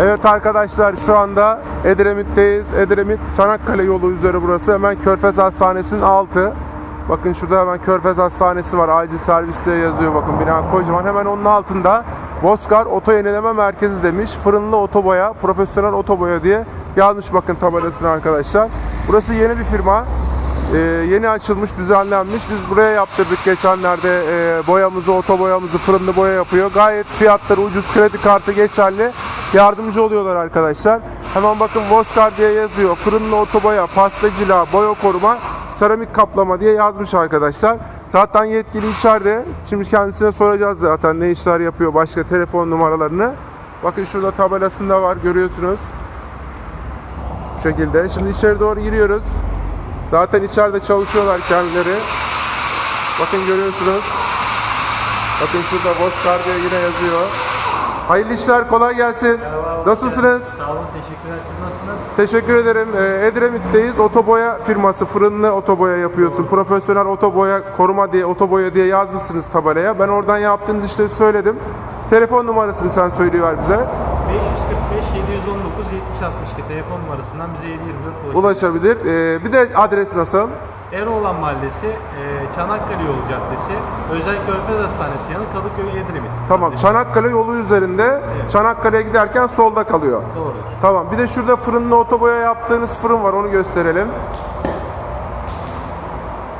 Evet arkadaşlar şu anda Edremit'teyiz. Edremit Çanakkale yolu üzeri burası. Hemen Körfez Hastanesi'nin altı. Bakın şurada hemen Körfez Hastanesi var. Acil servis diye yazıyor bakın bina kocaman. Hemen onun altında Bozkar Oto Yenileme Merkezi demiş. Fırınlı otoboya, profesyonel otoboya diye yazmış bakın tabelasını arkadaşlar. Burası yeni bir firma. Ee, yeni açılmış, düzenlenmiş. Biz buraya yaptırdık geçenlerde e, boyamızı, otoboyamızı, fırınlı boya yapıyor. Gayet fiyatları ucuz, kredi kartı geçerli. Yardımcı oluyorlar arkadaşlar. Hemen bakın Voskar diye yazıyor. Fırınlı otoboya, pastacılığa, boya koruma, seramik kaplama diye yazmış arkadaşlar. Zaten yetkili içeride. Şimdi kendisine soracağız zaten ne işler yapıyor, başka telefon numaralarını. Bakın şurada tabelasında var görüyorsunuz. Bu şekilde. Şimdi içeri doğru giriyoruz. Zaten içeride çalışıyorlar kendileri. Bakın görüyorsunuz. Bakın şurada Voskar diye yine yazıyor. Hayırlı işler, kolay gelsin. Nasılsınız? Sağ olun, teşekkürler. Siz nasılsınız? Teşekkür ederim. Ee, Edremit'teyiz. Otoboya firması, fırınlı otoboya yapıyorsun. Profesyonel otoboya koruma diye, otoboya diye yazmışsınız tabelaya. Ben oradan yaptığınız işleri söyledim. Telefon numarasını sen söyleyiver bize. 545 719 70 62 telefon numarasından bize 724 ulaşabilirsiniz. Ulaşabilir. Ee, bir de adres nasıl? Eroğlan Mahallesi, e, Çanakkale Yolu Caddesi, Özel Körfez Hastanesi yanı Kadıköy Edremit. Tamam. Çanakkale yolu üzerinde. Evet. Çanakkale'ye giderken solda kalıyor. Doğru. Tamam. Bir de şurada fırınlı otoboya yaptığınız fırın var. Onu gösterelim.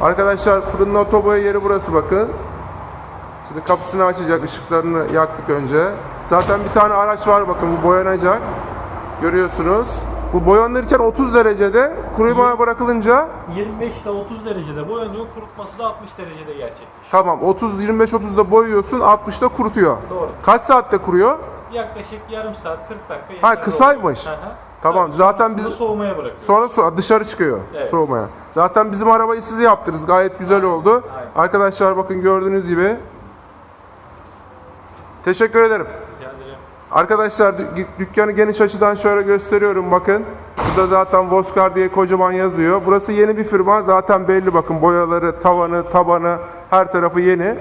Arkadaşlar fırınlı otoboya yeri burası bakın. Şimdi kapısını açacak. ışıklarını yaktık önce. Zaten bir tane araç var bakın. Bu boyanacak. Görüyorsunuz. Bu boyanırken 30 derecede kurumaya bırakılınca 25 ile 30 derecede boyanıyor, kurutması da 60 derecede gerçekleşiyor. tamam 30 25 30'da boyuyorsun 60'da kurutuyor. Doğru. Kaç saatte kuruyor? Yaklaşık yarım saat 40 dakika. Ha, yeterli kısaymış. oluyor. Hı hı. Tamam, Tabii, zaten sonrasında biz- soğumaya bırakıyoruz. Sonra so- dışarı çıkıyor Evet. soğumaya. Zaten bizim arabayı siz yaptınız. Gayet güzel oldu. Aynen. Arkadaşlar bakın gördüğünüz gibi. Teşekkür ederim. Arkadaşlar dü- dükkanı geniş açıdan şöyle gösteriyorum bakın. Burada zaten Voskar diye kocaman yazıyor. Burası yeni bir firma. Zaten belli bakın boyaları, tavanı, tabanı her tarafı yeni.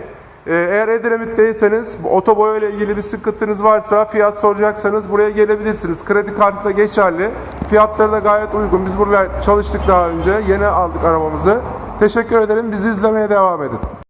Ee, Eğer Edremit'teyseniz otoboya ile ilgili bir sıkıntınız varsa fiyat soracaksanız buraya gelebilirsiniz. Kredi kartı da geçerli. Fiyatları da gayet uygun. Biz burada çalıştık daha önce. Yeni aldık arabamızı. Teşekkür ederim. Bizi izlemeye devam edin.